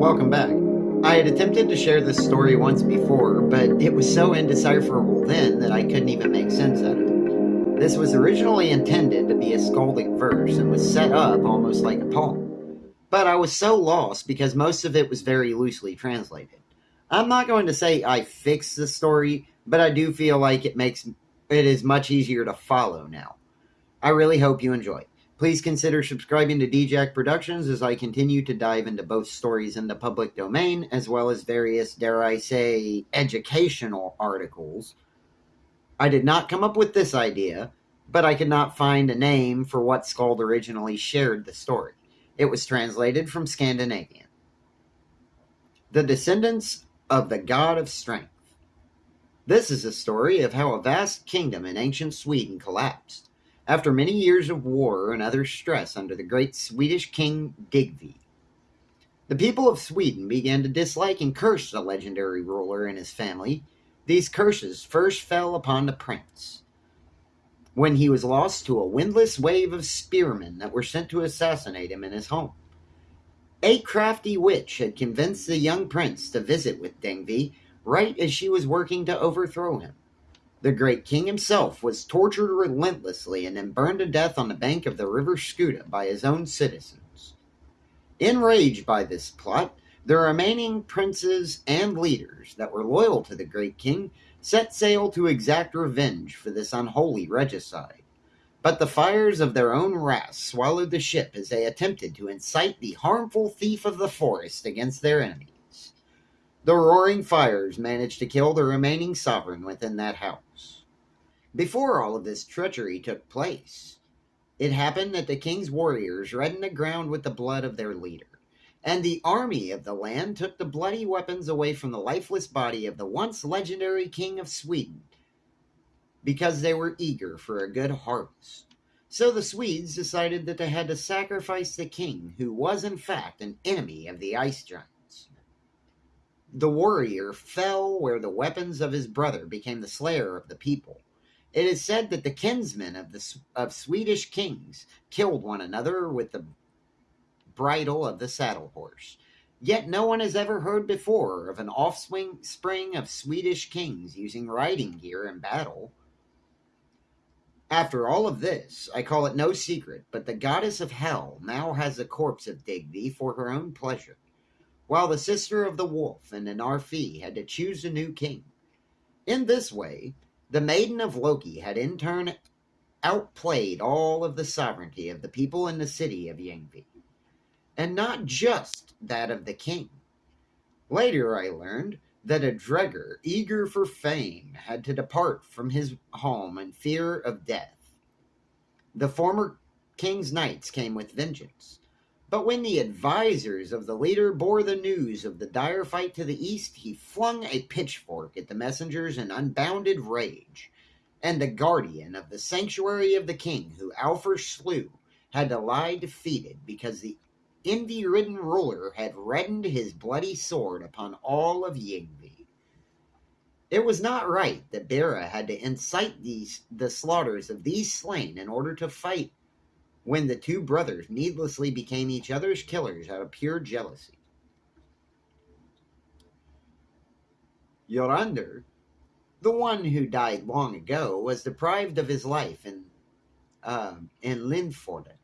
Welcome back. I had attempted to share this story once before, but it was so indecipherable then that I couldn't even make sense out of it. This was originally intended to be a skaldic verse and was set up almost like a poem. But I was so lost because most of it was very loosely translated. I'm not going to say I fixed the story, but I do feel like it makes it is much easier to follow now. I really hope you enjoy. Please consider subscribing to DJack Productions as I continue to dive into both stories in the public domain as well as various, dare I say, educational articles. I did not come up with this idea, but I could not find a name for what Skald originally shared the story. It was translated from Scandinavian. The Descendants of the God of Strength. This is a story of how a vast kingdom in ancient Sweden collapsed after many years of war and other stress under the great Swedish king Digvi. The people of Sweden began to dislike and curse the legendary ruler and his family. These curses first fell upon the prince when he was lost to a windless wave of spearmen that were sent to assassinate him in his home. A crafty witch had convinced the young prince to visit with Dingvi right as she was working to overthrow him. The great king himself was tortured relentlessly and then burned to death on the bank of the river Skuta by his own citizens. Enraged by this plot, the remaining princes and leaders that were loyal to the great king set sail to exact revenge for this unholy regicide. But the fires of their own wrath swallowed the ship as they attempted to incite the harmful thief of the forest against their enemies. The roaring fires managed to kill the remaining sovereign within that house. Before all of this treachery took place, it happened that the king's warriors reddened the ground with the blood of their leader, and the army of the land took the bloody weapons away from the lifeless body of the once legendary king of Sweden because they were eager for a good harvest. So the Swedes decided that they had to sacrifice the king, who was in fact an enemy of the ice giants. the warrior fell where the weapons of his brother became the slayer of the people. It is said that the kinsmen of the of Swedish kings killed one another with the bridle of the saddle horse. Yet no one has ever heard before of an offspring spring of Swedish kings using riding gear in battle. After all of this, I call it no secret, but the goddess of hell now has the corpse of Digby for her own pleasure while the sister of the wolf and the Narfi had to choose a new king. In this way, the maiden of Loki had in turn outplayed all of the sovereignty of the people in the city of Yngvi, and not just that of the king. Later, I learned that a Dregger, eager for fame, had to depart from his home in fear of death. The former king's knights came with vengeance but when the advisers of the leader bore the news of the dire fight to the east, he flung a pitchfork at the messengers in unbounded rage. And the guardian of the sanctuary of the king, who Alfred slew, had to lie defeated because the envy ridden ruler had reddened his bloody sword upon all of Yngvi. It was not right that Bera had to incite these the slaughters of these slain in order to fight when the two brothers needlessly became each other's killers out of pure jealousy. Yorander, the one who died long ago, was deprived of his life in, uh, in Lindforden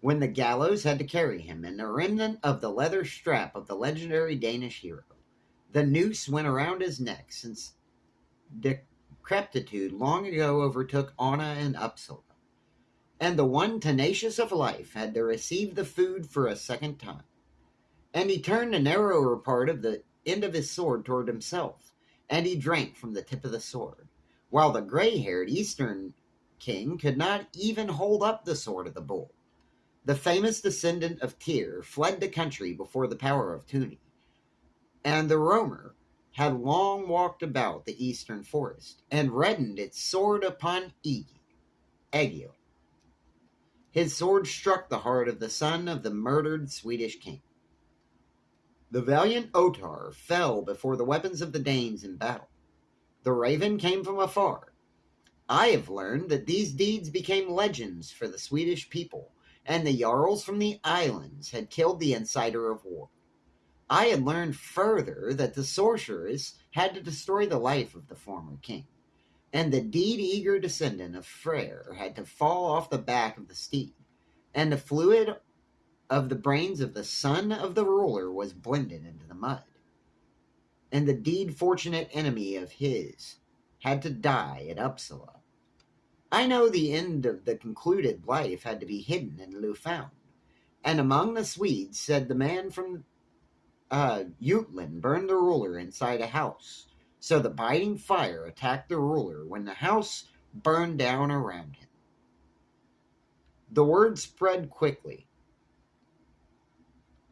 when the gallows had to carry him, and the remnant of the leather strap of the legendary Danish hero. The noose went around his neck since decrepitude long ago overtook Anna and Uppsala and the one tenacious of life had to receive the food for a second time. And he turned the narrower part of the end of his sword toward himself, and he drank from the tip of the sword, while the gray haired eastern king could not even hold up the sword of the bull. The famous descendant of Tyr fled the country before the power of Tuni, and the roamer had long walked about the eastern forest and reddened its sword upon Egi, Egil, his sword struck the heart of the son of the murdered Swedish king. The valiant Otar fell before the weapons of the Danes in battle. The raven came from afar. I have learned that these deeds became legends for the Swedish people, and the Jarls from the islands had killed the inciter of war. I had learned further that the sorceress had to destroy the life of the former king, and the deed eager descendant of Freyr had to fall off the back of the steed, and the fluid of the brains of the son of the ruler was blended into the mud. And the deed fortunate enemy of his had to die at Uppsala. I know the end of the concluded life had to be hidden in Lufound. And among the Swedes said the man from uh, Jutland burned the ruler inside a house. So the biting fire attacked the ruler when the house burned down around him. The word spread quickly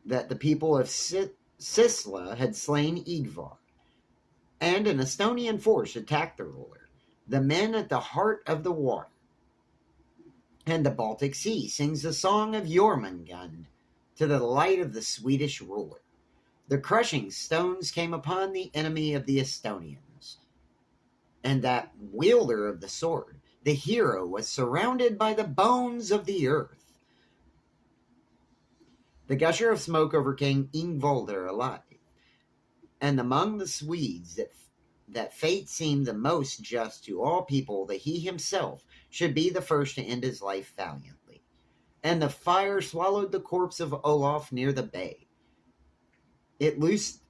that the people of Sisla had slain Igvar, and an Estonian force attacked the ruler. The men at the heart of the water and the Baltic Sea sings the song of Jormungand to the delight of the Swedish ruler. The crushing stones came upon the enemy of the Estonians, and that wielder of the sword, the hero, was surrounded by the bones of the earth. The gusher of smoke overcame Ingvolder alive, and among the Swedes that that fate seemed the most just to all people that he himself should be the first to end his life valiantly. And the fire swallowed the corpse of Olaf near the bay. It loosed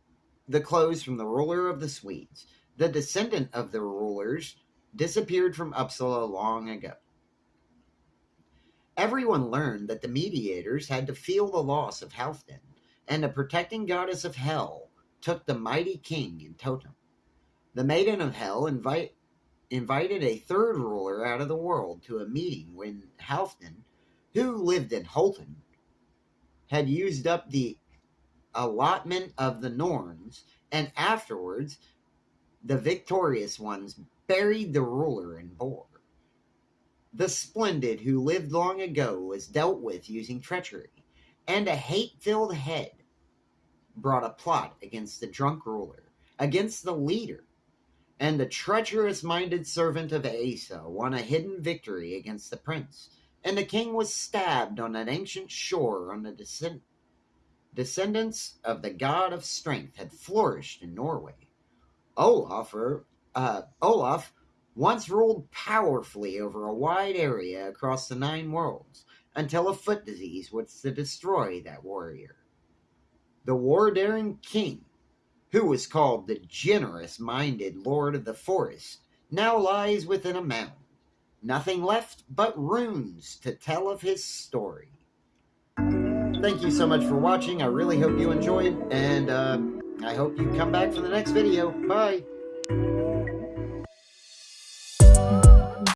the clothes from the ruler of the Swedes. The descendant of the rulers disappeared from Uppsala long ago. Everyone learned that the mediators had to feel the loss of Halfdan, and the protecting goddess of hell took the mighty king in totem. The Maiden of Hell invite, invited a third ruler out of the world to a meeting when Halfdan, who lived in Holton, had used up the allotment of the Norns, and afterwards the victorious ones buried the ruler in Bor. The splendid who lived long ago was dealt with using treachery, and a hate filled head brought a plot against the drunk ruler, against the leader, and the treacherous minded servant of Asa won a hidden victory against the prince, and the king was stabbed on an ancient shore on the descent. Descendants of the god of strength had flourished in Norway. Olaf, or, uh, Olaf once ruled powerfully over a wide area across the nine worlds until a foot disease was to destroy that warrior. The war daring king who was called the generous minded Lord of the Forest, now lies within a mound. Nothing left but runes to tell of his story. Thank you so much for watching. I really hope you enjoyed, and uh, I hope you come back for the next video. Bye.